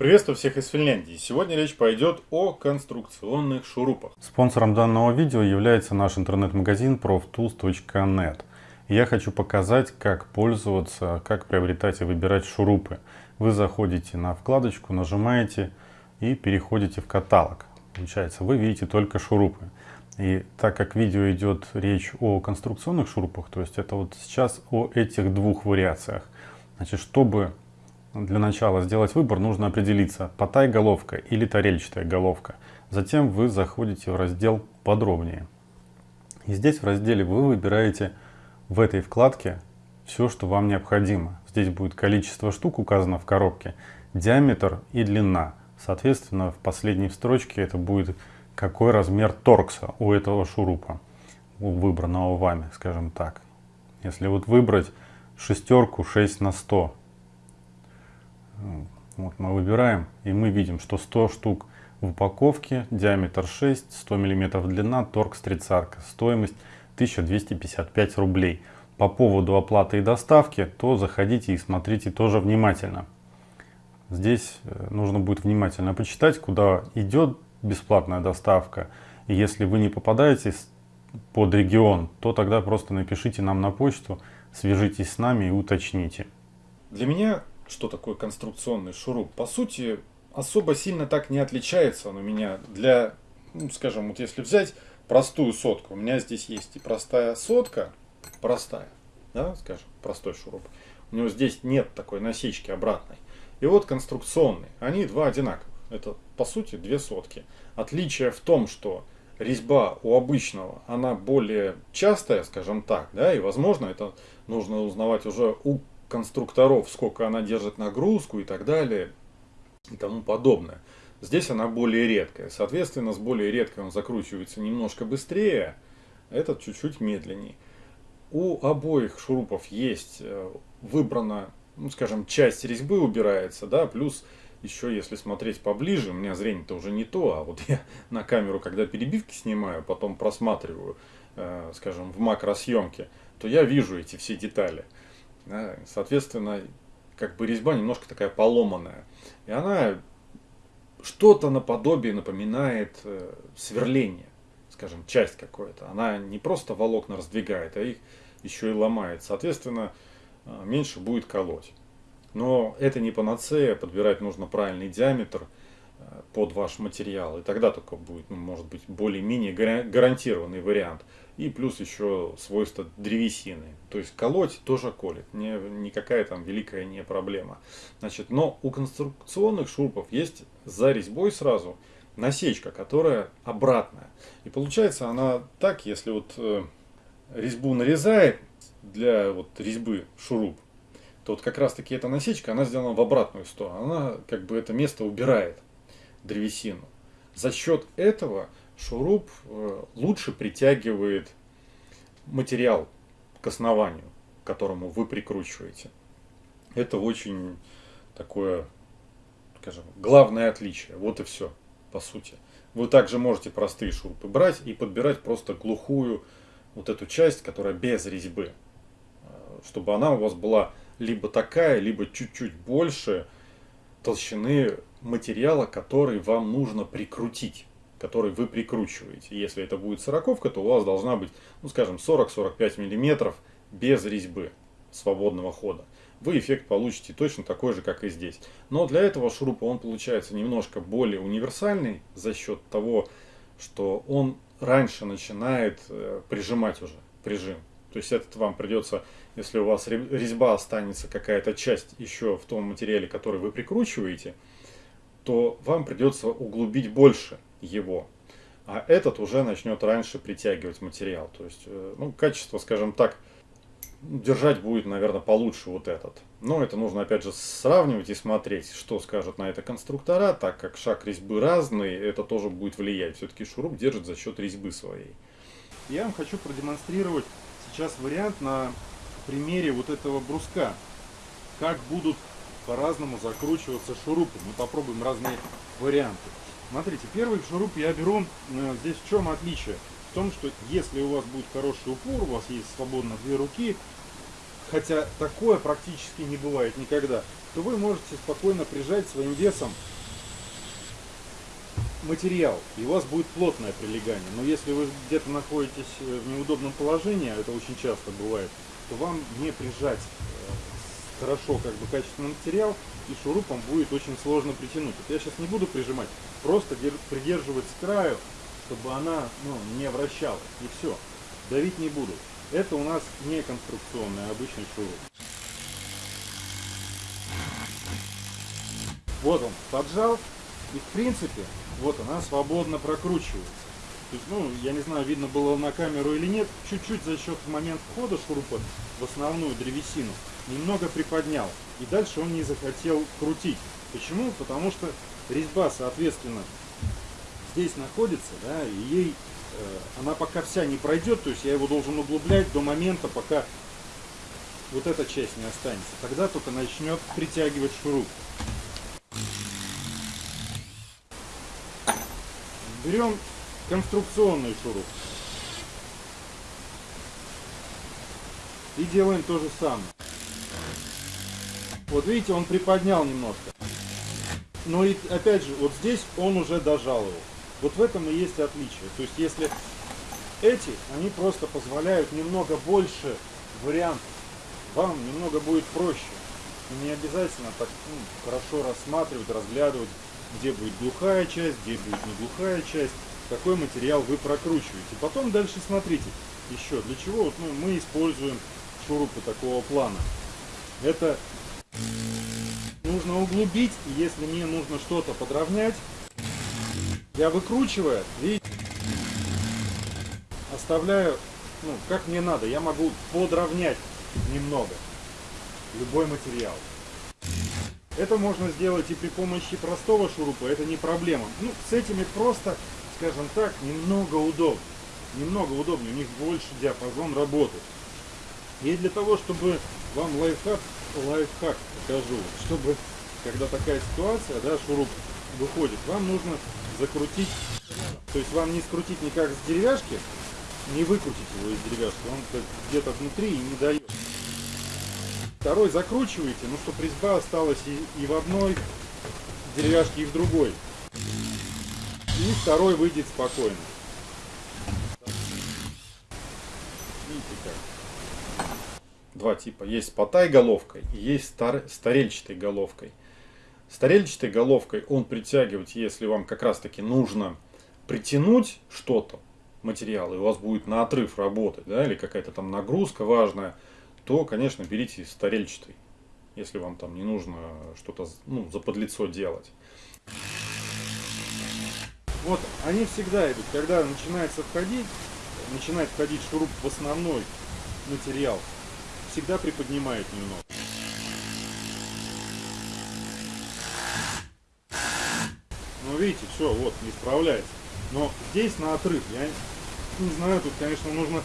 Приветствую всех из Финляндии. Сегодня речь пойдет о конструкционных шурупах. Спонсором данного видео является наш интернет-магазин proftools.net. Я хочу показать, как пользоваться, как приобретать и выбирать шурупы. Вы заходите на вкладочку, нажимаете и переходите в каталог. Получается, вы видите только шурупы. И так как видео идет речь о конструкционных шурупах, то есть это вот сейчас о этих двух вариациях. Значит, чтобы для начала сделать выбор, нужно определиться, потай головка или тарельчатая головка. Затем вы заходите в раздел «Подробнее». И здесь в разделе вы выбираете в этой вкладке все, что вам необходимо. Здесь будет количество штук указано в коробке, диаметр и длина. Соответственно, в последней строчке это будет какой размер торкса у этого шурупа, у выбранного вами, скажем так. Если вот выбрать шестерку 6 на 100, вот мы выбираем, и мы видим, что 100 штук в упаковке, диаметр 6, 100 мм длина, торкс тридцатка, стоимость 1255 рублей. По поводу оплаты и доставки, то заходите и смотрите тоже внимательно. Здесь э, нужно будет внимательно почитать, куда идет бесплатная доставка. И если вы не попадаете под регион, то тогда просто напишите нам на почту, свяжитесь с нами и уточните. Для меня что такое конструкционный шуруп. По сути, особо сильно так не отличается он у меня для, ну, скажем, вот если взять простую сотку, у меня здесь есть и простая сотка, простая, да, скажем, простой шуруп. У него здесь нет такой насечки обратной. И вот конструкционный, они два одинаковых. Это, по сути, две сотки. Отличие в том, что резьба у обычного, она более частая, скажем так, да, и, возможно, это нужно узнавать уже у конструкторов, сколько она держит нагрузку и так далее и тому подобное. Здесь она более редкая. Соответственно, с более редкой он закручивается немножко быстрее, этот чуть-чуть медленнее. У обоих шурупов есть э, выбрана, ну, скажем, часть резьбы убирается, да, плюс еще если смотреть поближе, у меня зрение-то уже не то, а вот я на камеру, когда перебивки снимаю, потом просматриваю, э, скажем, в макросъемке, то я вижу эти все детали. Соответственно, как бы резьба немножко такая поломанная. И она что-то наподобие напоминает э, сверление, скажем, часть какое-то. Она не просто волокна раздвигает, а их еще и ломает. Соответственно, э, меньше будет колоть. Но это не панацея, подбирать нужно правильный диаметр э, под ваш материал. И тогда только будет, ну, может быть, более-менее гарантированный вариант и плюс еще свойства древесины. То есть колоть тоже колет, не, никакая там великая не проблема. Значит, но у конструкционных шурупов есть за резьбой сразу насечка, которая обратная. И получается она так, если вот э, резьбу нарезает для вот резьбы шуруп, то вот как раз таки эта насечка, она сделана в обратную сторону. Она как бы это место убирает древесину. За счет этого шуруп э, лучше притягивает материал к основанию, к которому вы прикручиваете. Это очень такое, скажем, главное отличие. Вот и все, по сути. Вы также можете простые шурупы брать и подбирать просто глухую вот эту часть, которая без резьбы. Э, чтобы она у вас была либо такая, либо чуть-чуть больше толщины материала, который вам нужно прикрутить который вы прикручиваете. Если это будет сороковка, то у вас должна быть, ну скажем, 40-45 мм без резьбы свободного хода. Вы эффект получите точно такой же, как и здесь. Но для этого шурупа он получается немножко более универсальный за счет того, что он раньше начинает э, прижимать уже прижим. То есть этот вам придется, если у вас резьба останется какая-то часть еще в том материале, который вы прикручиваете, то вам придется углубить больше его. А этот уже начнет раньше притягивать материал. То есть, э, ну, качество, скажем так, держать будет, наверное, получше вот этот. Но это нужно, опять же, сравнивать и смотреть, что скажут на это конструктора, так как шаг резьбы разный, это тоже будет влиять. Все-таки шуруп держит за счет резьбы своей. Я вам хочу продемонстрировать сейчас вариант на примере вот этого бруска. Как будут по-разному закручиваться шурупы. Мы попробуем разные варианты. Смотрите, первый шуруп я беру, э, здесь в чем отличие? В том, что если у вас будет хороший упор, у вас есть свободно две руки, хотя такое практически не бывает никогда, то вы можете спокойно прижать своим весом материал, и у вас будет плотное прилегание. Но если вы где-то находитесь э, в неудобном положении, а это очень часто бывает, то вам не прижать э, хорошо как бы качественный материал, и шурупом будет очень сложно притянуть. Вот я сейчас не буду прижимать, просто придерживать с краю, чтобы она ну, не вращалась, и все. Давить не буду. Это у нас не конструкционный, а обычный шуруп. Вот он поджал, и в принципе, вот она свободно прокручивается. То есть, ну, я не знаю, видно было на камеру или нет, чуть-чуть за счет момент входа шурупа в основную древесину немного приподнял. И дальше он не захотел крутить. Почему? Потому что резьба, соответственно, здесь находится, да, и ей э, она пока вся не пройдет, то есть я его должен углублять до момента, пока вот эта часть не останется. Тогда только начнет притягивать шуруп. Берем конструкционный шуруп. И делаем то же самое. Вот видите, он приподнял немножко. Но и опять же, вот здесь он уже дожал его. Вот в этом и есть отличие. То есть если эти, они просто позволяют немного больше вариантов. Вам немного будет проще. Не обязательно так ну, хорошо рассматривать, разглядывать, где будет глухая часть, где будет не глухая часть, какой материал вы прокручиваете. Потом дальше смотрите еще, для чего вот, ну, мы используем шурупы такого плана. Это нужно углубить, и если мне нужно что-то подровнять, я выкручиваю, видите, оставляю, ну, как мне надо, я могу подровнять немного любой материал. Это можно сделать и при помощи простого шурупа, это не проблема. Ну, с этими просто, скажем так, немного удобнее. Немного удобнее, у них больше диапазон работы. И для того, чтобы вам лайфхак, лайфхак покажу, чтобы, когда такая ситуация, да, шуруп выходит, вам нужно закрутить, то есть вам не скрутить никак с деревяшки, не выкрутить его из деревяшки, он где-то внутри и не дает. Второй закручиваете, ну чтобы резьба осталась и, и в одной деревяшке, и в другой. И второй выйдет спокойно. Видите как? Два типа. Есть с потай головкой и есть стар... старельчатой головкой. Старельчатой головкой он притягивать, если вам как раз таки нужно притянуть что-то, материал, и у вас будет на отрыв работать, да, или какая-то там нагрузка важная, то, конечно, берите старельчатый, если вам там не нужно что-то ну, за подлицо делать. Вот, они всегда идут, когда начинается входить, начинает входить шуруп в основной материал, всегда приподнимает немного. Ну, видите, все, вот, не справляется. Но здесь на отрыв, я не знаю, тут, конечно, нужно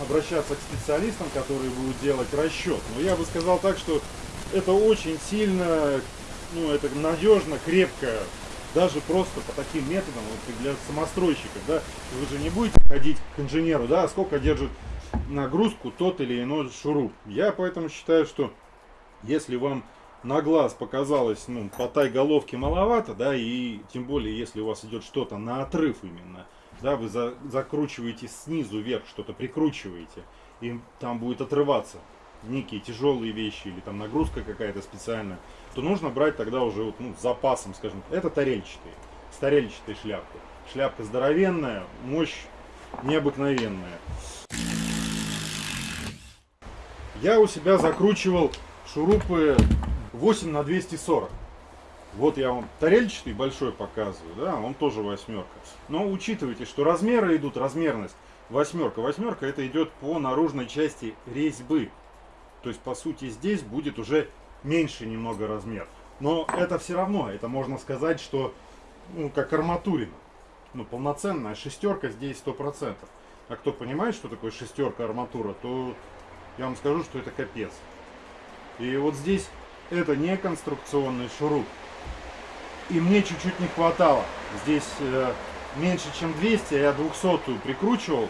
обращаться к специалистам, которые будут делать расчет. Но я бы сказал так, что это очень сильно, ну, это надежно, крепко, даже просто по таким методам, вот для самостройщиков, да, вы же не будете ходить к инженеру, да, сколько держит нагрузку тот или иной шуруп. Я поэтому считаю, что если вам на глаз показалось, ну, по тай головки маловато, да, и тем более, если у вас идет что-то на отрыв именно, да, вы за, закручиваете снизу вверх, что-то прикручиваете, и там будет отрываться некие тяжелые вещи или там нагрузка какая-то специальная, то нужно брать тогда уже вот, ну, с запасом, скажем. Это тарельчатые, с тарельчатой шляпкой. Шляпка здоровенная, мощь необыкновенная. Я у себя закручивал шурупы 8 на 240. Вот я вам тарельчатый большой показываю, да, он тоже восьмерка. Но учитывайте, что размеры идут, размерность восьмерка. Восьмерка это идет по наружной части резьбы. То есть, по сути, здесь будет уже меньше немного размер. Но это все равно, это можно сказать, что ну, как арматурина. Ну, полноценная шестерка здесь сто процентов. А кто понимает, что такое шестерка арматура, то я вам скажу, что это капец. И вот здесь это не конструкционный шуруп. И мне чуть-чуть не хватало. Здесь э, меньше чем 200, а я 200 прикручивал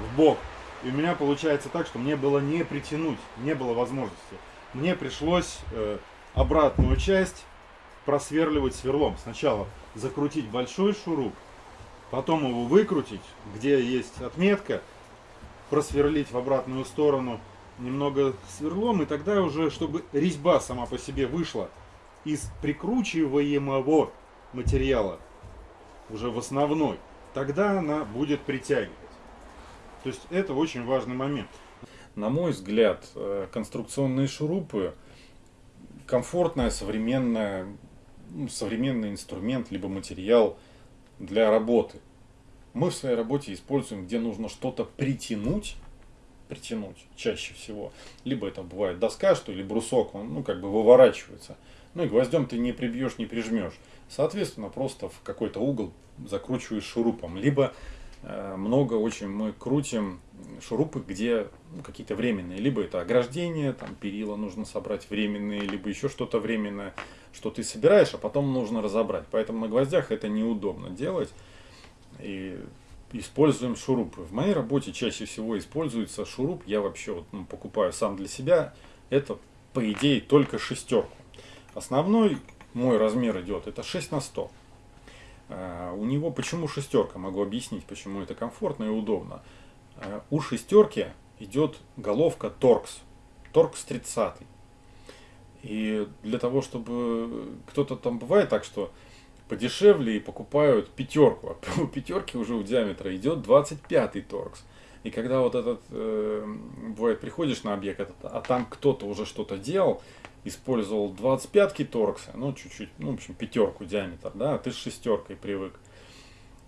в бок. И у меня получается так, что мне было не притянуть, не было возможности. Мне пришлось э, обратную часть просверливать сверлом. Сначала закрутить большой шуруп, потом его выкрутить, где есть отметка, просверлить в обратную сторону немного сверлом, и тогда уже, чтобы резьба сама по себе вышла из прикручиваемого материала, уже в основной, тогда она будет притягивать. То есть это очень важный момент. На мой взгляд, э, конструкционные шурупы комфортная, современная, ну, современный инструмент, либо материал для работы. Мы в своей работе используем, где нужно что-то притянуть, притянуть чаще всего. Либо это бывает доска, что ли, брусок, он ну, как бы выворачивается. Ну и гвоздем ты не прибьешь, не прижмешь. Соответственно, просто в какой-то угол закручиваешь шурупом. Либо э, много очень мы крутим шурупы, где ну, какие-то временные. Либо это ограждение, там перила нужно собрать временные, либо еще что-то временное, что ты собираешь, а потом нужно разобрать. Поэтому на гвоздях это неудобно делать. И используем шурупы. В моей работе чаще всего используется шуруп. Я вообще вот, ну, покупаю сам для себя. Это, по идее, только шестерку. Основной мой размер идет, это 6 на 100. А, у него почему шестерка? Могу объяснить, почему это комфортно и удобно. А, у шестерки идет головка торкс. Торкс 30. И для того, чтобы кто-то там бывает так, что подешевле и покупают пятерку. А у пятерки уже у диаметра идет 25 торкс. И когда вот этот, э, бывает, приходишь на объект, а там кто-то уже что-то делал, использовал 25-ки торкса, ну, чуть-чуть, ну, в общем, пятерку диаметр, да, а ты с шестеркой привык.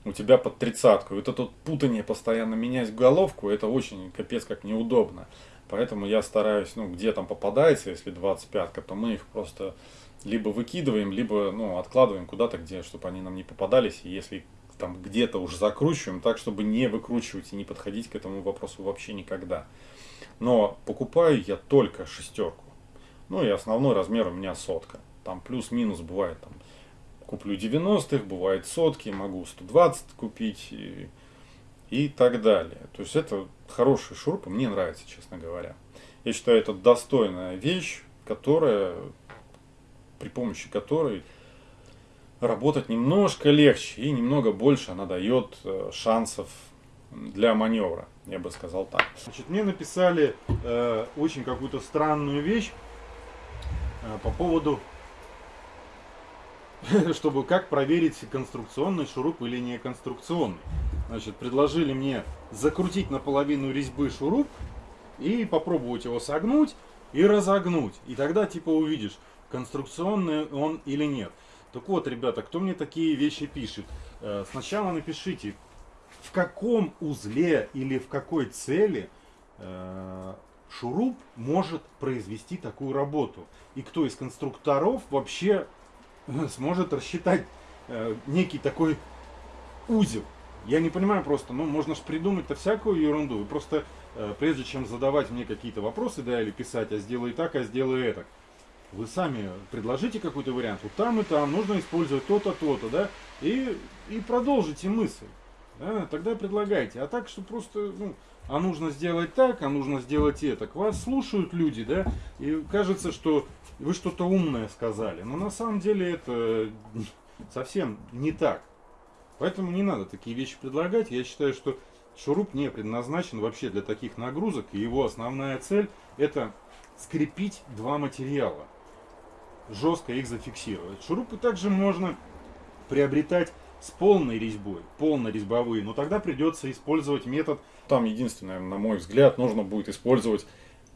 У тебя под тридцатку. Вот это вот путание постоянно менять головку, это очень капец как неудобно. Поэтому я стараюсь, ну, где там попадается, если 25-ка, то мы их просто либо выкидываем, либо, ну, откладываем куда-то, где, чтобы они нам не попадались. И если там где-то уже закручиваем, так, чтобы не выкручивать и не подходить к этому вопросу вообще никогда. Но покупаю я только шестерку. Ну и основной размер у меня сотка. Там плюс-минус бывает там куплю 90-х, бывает сотки, могу 120 купить и, и так далее. То есть это хороший шуруп, мне нравится, честно говоря. Я считаю, это достойная вещь, которая, при помощи которой работать немножко легче и немного больше она дает э, шансов для маневра, я бы сказал так. Значит, мне написали э, очень какую-то странную вещь Э, по поводу, чтобы как проверить конструкционный шуруп или не конструкционный. Значит, предложили мне закрутить наполовину резьбы шуруп и попробовать его согнуть и разогнуть. И тогда типа увидишь, конструкционный он или нет. Так вот, ребята, кто мне такие вещи пишет? Э, сначала напишите, в каком узле или в какой цели э, шуруп может произвести такую работу. И кто из конструкторов вообще э, сможет рассчитать некий такой узел. Я не понимаю просто, ну можно же придумать-то всякую ерунду. Вы просто, прежде чем задавать мне какие-то вопросы, да, или писать, а сделай так, а сделай это, вы сами предложите какой-то вариант. Вот там и там нужно использовать то-то, то-то, да, и, и продолжите мысль. Да, тогда предлагайте. А так, что просто, ну, а нужно сделать так, а нужно сделать это. К вас слушают люди, да, и кажется, что вы что-то умное сказали. Но на самом деле это совсем не так. Поэтому не надо такие вещи предлагать. Я считаю, что шуруп не предназначен вообще для таких нагрузок. И его основная цель это скрепить два материала. Жестко их зафиксировать. Шурупы также можно приобретать с полной резьбой, полнорезьбовые, но тогда придется использовать метод. Там единственное, на мой взгляд, нужно будет использовать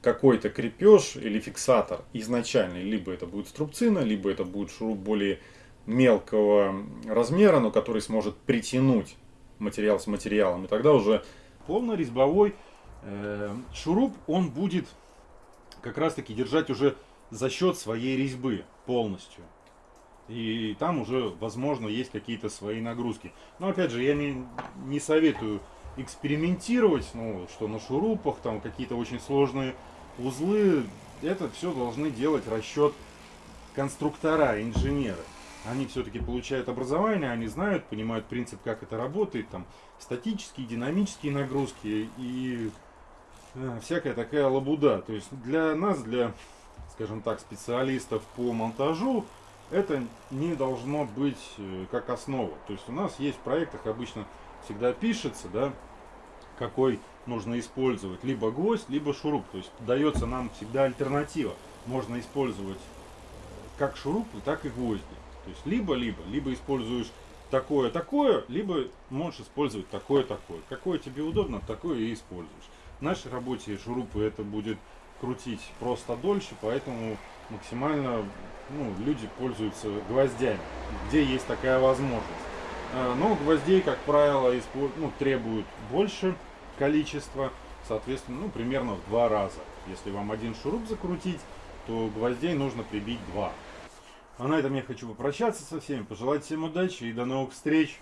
какой-то крепеж или фиксатор изначальный. Либо это будет струбцина, либо это будет шуруп более мелкого размера, но который сможет притянуть материал с материалом. И тогда уже полнорезьбовой э, шуруп, он будет как раз таки держать уже за счет своей резьбы полностью. И там уже, возможно, есть какие-то свои нагрузки. Но опять же, я не, не советую экспериментировать, ну, что на шурупах, там какие-то очень сложные узлы. Это все должны делать расчет конструктора, инженеры. Они все-таки получают образование, они знают, понимают принцип, как это работает, там статические, динамические нагрузки и э, всякая такая лабуда. То есть для нас, для, скажем так, специалистов по монтажу, это не должно быть э, как основа. То есть у нас есть в проектах обычно всегда пишется, да, какой нужно использовать, либо гвоздь, либо шуруп. То есть дается нам всегда альтернатива. Можно использовать как шурупы, так и гвозди. То есть либо-либо, либо используешь такое-такое, либо можешь использовать такое-такое. Какое тебе удобно, такое и используешь. В нашей работе шурупы это будет крутить просто дольше, поэтому максимально ну, люди пользуются гвоздями, где есть такая возможность. А, но гвоздей, как правило, ну, требуют больше количества, соответственно, ну, примерно в два раза. Если вам один шуруп закрутить, то гвоздей нужно прибить два. А на этом я хочу попрощаться со всеми, пожелать всем удачи и до новых встреч!